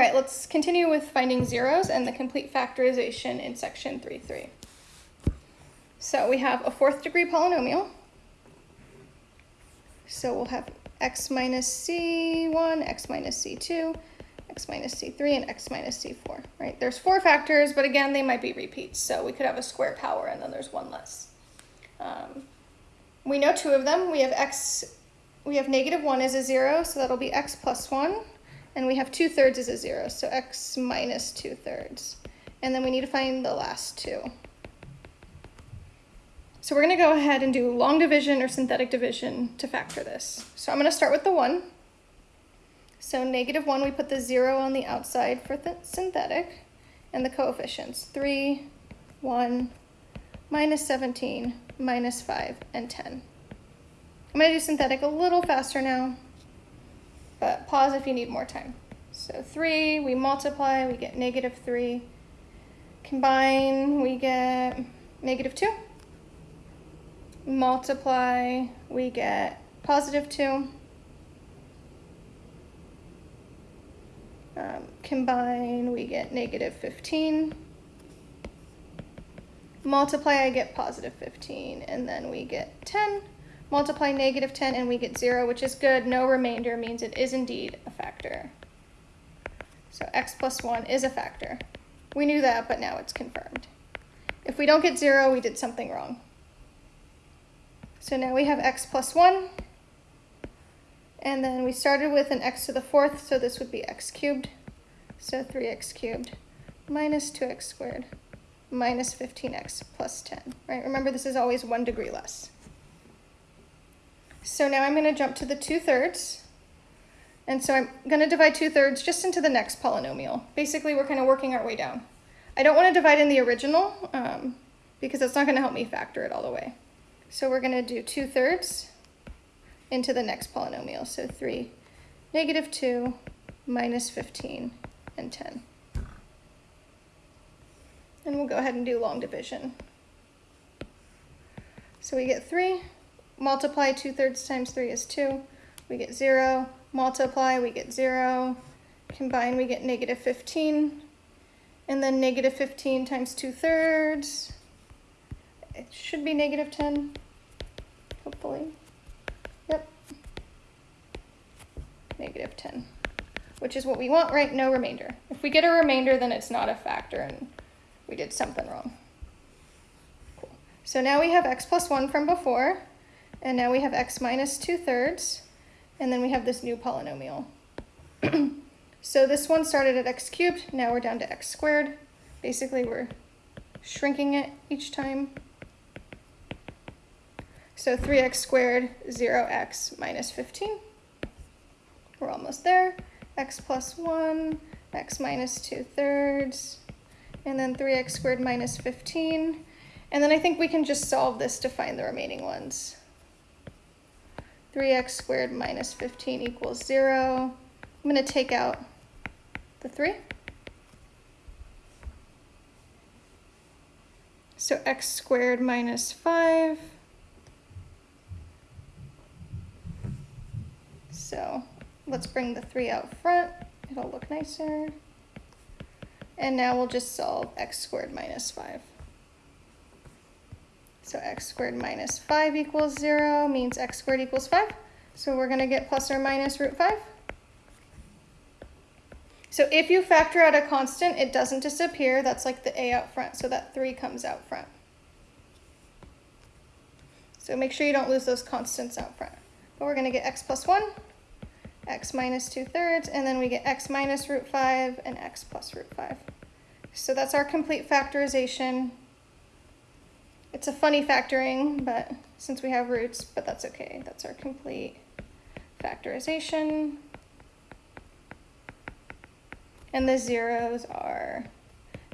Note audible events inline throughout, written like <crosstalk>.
right, let's continue with finding zeros and the complete factorization in section 3.3. So we have a fourth degree polynomial. So we'll have x minus c1, x minus c2, x minus c3, and x minus c4, right? There's four factors, but again, they might be repeats. So we could have a square power and then there's one less. Um, we know two of them. We have x, we have negative one as a zero, so that'll be x plus one. And we have two thirds as a zero, so x minus two thirds. And then we need to find the last two. So we're gonna go ahead and do long division or synthetic division to factor this. So I'm gonna start with the one. So negative one, we put the zero on the outside for the synthetic and the coefficients, three, one, minus 17, minus five, and 10. I'm gonna do synthetic a little faster now, but pause if you need more time. So three, we multiply, we get negative three. Combine, we get negative two multiply, we get positive 2. Um, combine, we get negative 15. Multiply, I get positive 15, and then we get 10. Multiply negative 10, and we get 0, which is good. No remainder means it is indeed a factor. So x plus 1 is a factor. We knew that, but now it's confirmed. If we don't get 0, we did something wrong. So now we have x plus 1. And then we started with an x to the fourth, so this would be x cubed. So 3x cubed minus 2x squared minus 15x plus 10, right? Remember, this is always one degree less. So now I'm going to jump to the 2 thirds. And so I'm going to divide 2 thirds just into the next polynomial. Basically, we're kind of working our way down. I don't want to divide in the original um, because that's not going to help me factor it all the way. So we're going to do 2 thirds into the next polynomial. So 3, negative 2, minus 15, and 10. And we'll go ahead and do long division. So we get 3, multiply 2 thirds times 3 is 2. We get 0, multiply, we get 0. Combine, we get negative 15. And then negative 15 times 2 thirds it should be negative 10, hopefully. Yep. Negative 10, which is what we want, right? No remainder. If we get a remainder, then it's not a factor and we did something wrong. Cool. So now we have x plus 1 from before, and now we have x minus 2 thirds, and then we have this new polynomial. <clears throat> so this one started at x cubed, now we're down to x squared. Basically, we're shrinking it each time. So 3x squared, 0x minus 15. We're almost there. x plus 1, x minus 2 thirds, and then 3x squared minus 15. And then I think we can just solve this to find the remaining ones. 3x squared minus 15 equals 0. I'm going to take out the 3. So x squared minus 5 So let's bring the 3 out front. It'll look nicer. And now we'll just solve x squared minus 5. So x squared minus 5 equals 0 means x squared equals 5. So we're going to get plus or minus root 5. So if you factor out a constant, it doesn't disappear. That's like the a out front, so that 3 comes out front. So make sure you don't lose those constants out front. But we're going to get x plus 1 x minus 2 thirds, and then we get x minus root 5 and x plus root 5. So that's our complete factorization. It's a funny factoring, but since we have roots, but that's okay. That's our complete factorization. And the zeros are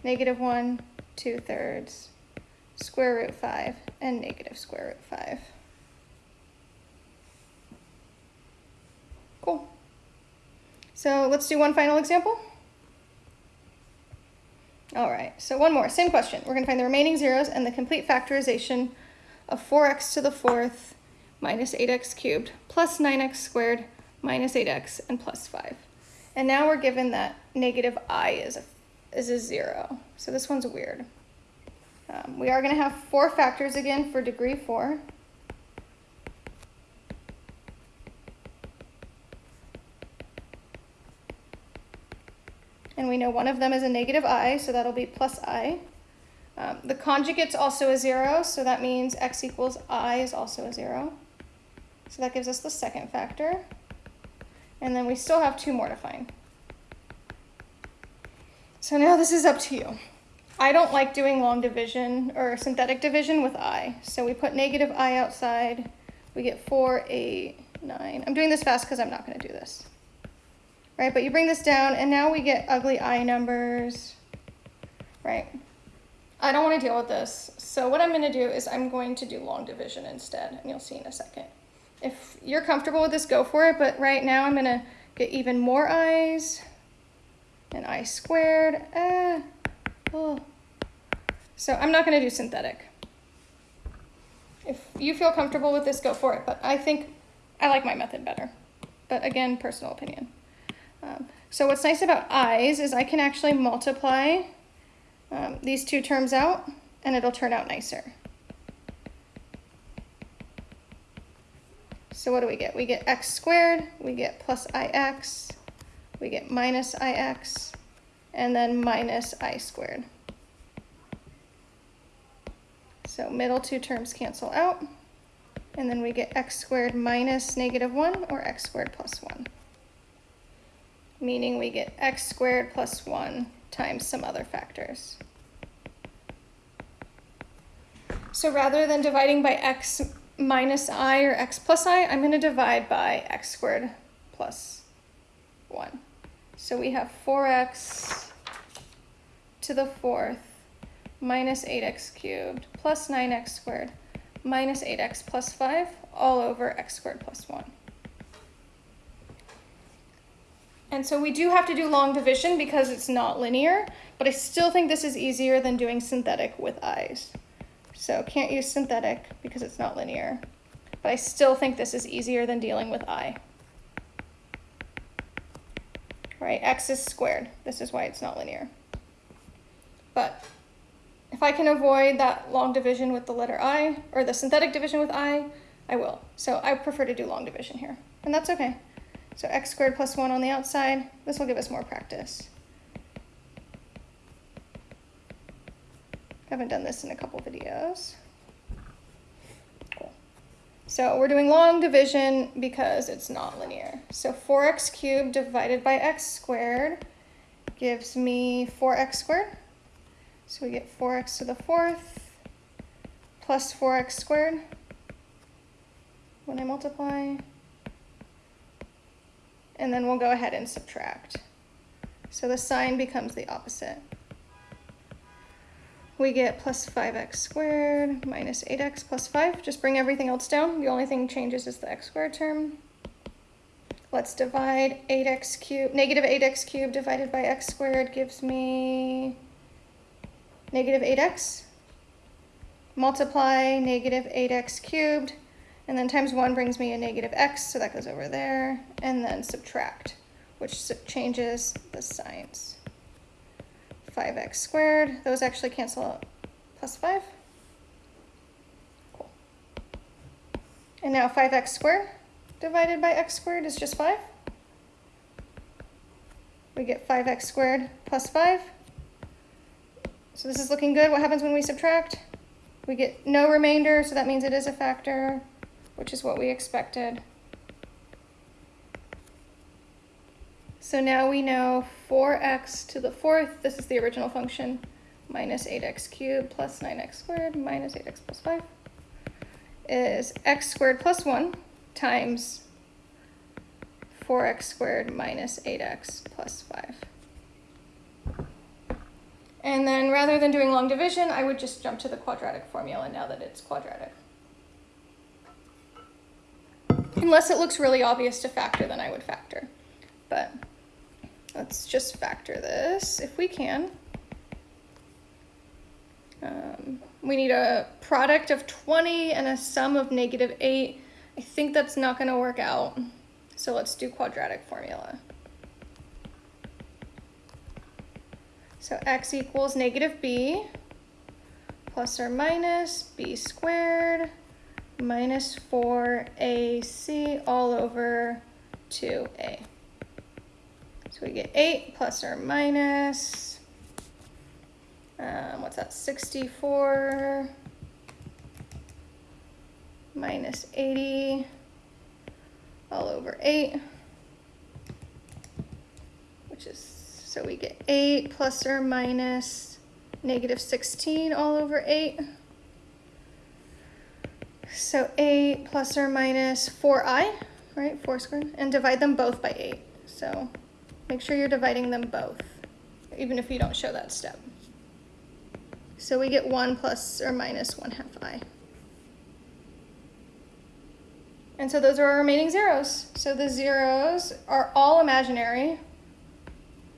negative 1, 2 thirds, square root 5, and negative square root 5. Cool. So let's do one final example. All right, so one more, same question. We're gonna find the remaining zeros and the complete factorization of 4x to the fourth minus 8x cubed plus 9x squared minus 8x and plus 5. And now we're given that negative i is a, is a 0. So this one's weird. Um, we are going to have four factors again for degree 4. We know one of them is a negative i, so that'll be plus i. Um, the conjugate's also a zero, so that means x equals i is also a zero. So that gives us the second factor. And then we still have two more to find. So now this is up to you. I don't like doing long division or synthetic division with i. So we put negative i outside. We get 4, 8, 9. I'm doing this fast because I'm not going to do this. Right, but you bring this down, and now we get ugly i numbers. Right. I don't want to deal with this. So what I'm going to do is I'm going to do long division instead, and you'll see in a second. If you're comfortable with this, go for it, but right now I'm going to get even more i's and i squared. Ah, oh. So I'm not going to do synthetic. If you feel comfortable with this, go for it, but I think I like my method better. But again, personal opinion. Um, so what's nice about i's is I can actually multiply um, these two terms out and it'll turn out nicer. So what do we get? We get x squared, we get plus ix, we get minus ix, and then minus i squared. So middle two terms cancel out, and then we get x squared minus negative 1 or x squared plus 1, meaning we get x squared plus 1 times some other factors. So rather than dividing by x minus i or x plus i, I'm going to divide by x squared plus 1. So we have 4x to the fourth minus 8x cubed plus 9x squared minus 8x plus 5 all over x squared plus 1. And so we do have to do long division because it's not linear, but I still think this is easier than doing synthetic with i's. So can't use synthetic because it's not linear, but I still think this is easier than dealing with i. Right, x is squared. This is why it's not linear. But if I can avoid that long division with the letter i, or the synthetic division with i, I will. So I prefer to do long division here, and that's okay. So x squared plus 1 on the outside, this will give us more practice. Haven't done this in a couple videos. So we're doing long division because it's not linear. So 4x cubed divided by x squared gives me 4x squared. So we get 4x to the fourth plus 4x squared when I multiply and then we'll go ahead and subtract. So the sign becomes the opposite. We get plus 5x squared minus 8x plus 5. Just bring everything else down. The only thing changes is the x squared term. Let's divide 8x cubed. Negative 8x cubed divided by x squared gives me negative 8x. Multiply negative 8x cubed and then times 1 brings me a negative x, so that goes over there. And then subtract, which changes the signs. 5x squared, those actually cancel out plus 5. Cool. And now 5x squared divided by x squared is just 5. We get 5x squared plus 5. So this is looking good. What happens when we subtract? We get no remainder, so that means it is a factor which is what we expected. So now we know 4x to the fourth, this is the original function, minus 8x cubed plus 9x squared minus 8x plus 5 is x squared plus 1 times 4x squared minus 8x plus 5. And then rather than doing long division, I would just jump to the quadratic formula now that it's quadratic. Unless it looks really obvious to factor, then I would factor. But let's just factor this if we can. Um, we need a product of 20 and a sum of negative 8. I think that's not going to work out. So let's do quadratic formula. So x equals negative b plus or minus b squared minus 4ac all over 2a. So we get 8 plus or minus, um, what's that, 64 minus 80 all over 8, which is, so we get 8 plus or minus negative 16 all over 8. So 8 plus or minus 4i, right, 4 squared, and divide them both by 8. So make sure you're dividing them both, even if you don't show that step. So we get 1 plus or minus 1 half i. And so those are our remaining zeros. So the zeros are all imaginary.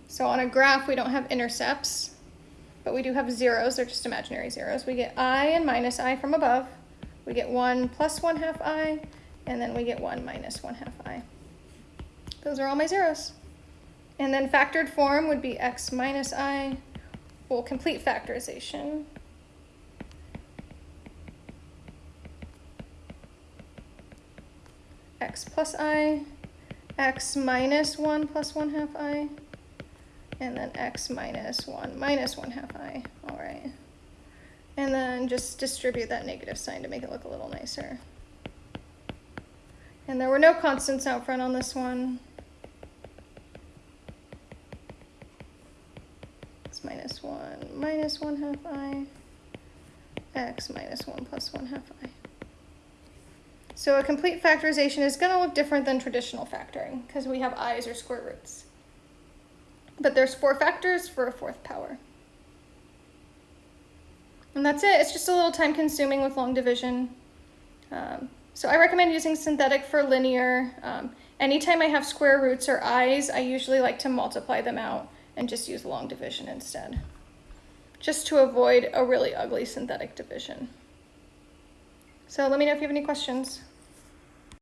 So on a graph, we don't have intercepts, but we do have zeros. They're just imaginary zeros. We get i and minus i from above. We get 1 plus 1 half i, and then we get 1 minus 1 half i. Those are all my zeros. And then factored form would be x minus i, well, complete factorization. x plus i, x minus 1 plus 1 half i, and then x minus 1 minus 1 half i. And then just distribute that negative sign to make it look a little nicer. And there were no constants out front on this one. X minus 1 minus 1 half i, x minus 1 plus 1 half i. So a complete factorization is going to look different than traditional factoring because we have i's or square roots. But there's four factors for a fourth power. And that's it. It's just a little time consuming with long division. Um, so I recommend using synthetic for linear. Um, anytime I have square roots or i's, I usually like to multiply them out and just use long division instead. Just to avoid a really ugly synthetic division. So let me know if you have any questions.